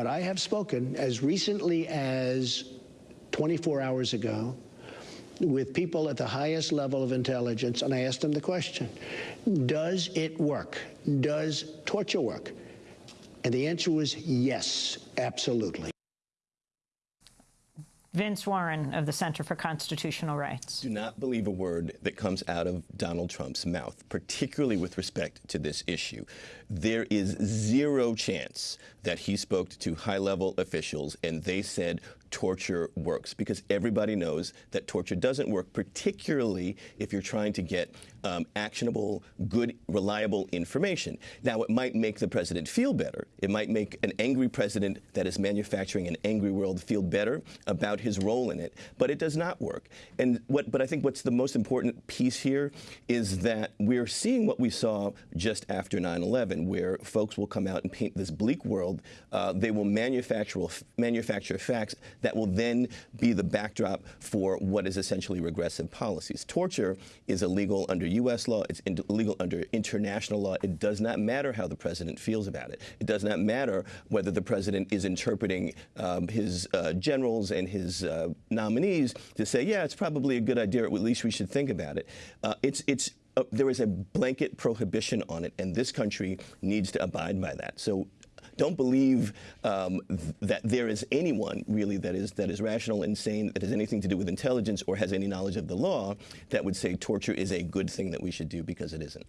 But I have spoken as recently as 24 hours ago with people at the highest level of intelligence, and I asked them the question Does it work? Does torture work? And the answer was yes, absolutely. Vince Warren of the Center for Constitutional Rights. Do not believe a word that comes out of Donald Trump's mouth, particularly with respect to this issue. There is zero chance that he spoke to high level officials and they said torture works because everybody knows that torture doesn't work, particularly if you're trying to get um, actionable, good, reliable information. Now, it might make the president feel better. It might make an angry president that is manufacturing an angry world feel better about his role in it, but it does not work. And what, but I think what's the most important piece here is that we're seeing what we saw just after 9/11, where folks will come out and paint this bleak world. Uh, they will manufacture manufacture facts that will then be the backdrop for what is essentially regressive policies. Torture is illegal under U.S. law. It's illegal under international law. It does not matter how the president feels about it. It does not matter whether the president is interpreting um, his uh, generals and his uh, nominees to say, yeah, it's probably a good idea, at least we should think about it. Uh, it's, it's uh, there is a blanket prohibition on it, and this country needs to abide by that. So don't believe um, that there is anyone really that is that is rational and sane that has anything to do with intelligence or has any knowledge of the law that would say torture is a good thing that we should do because it isn't.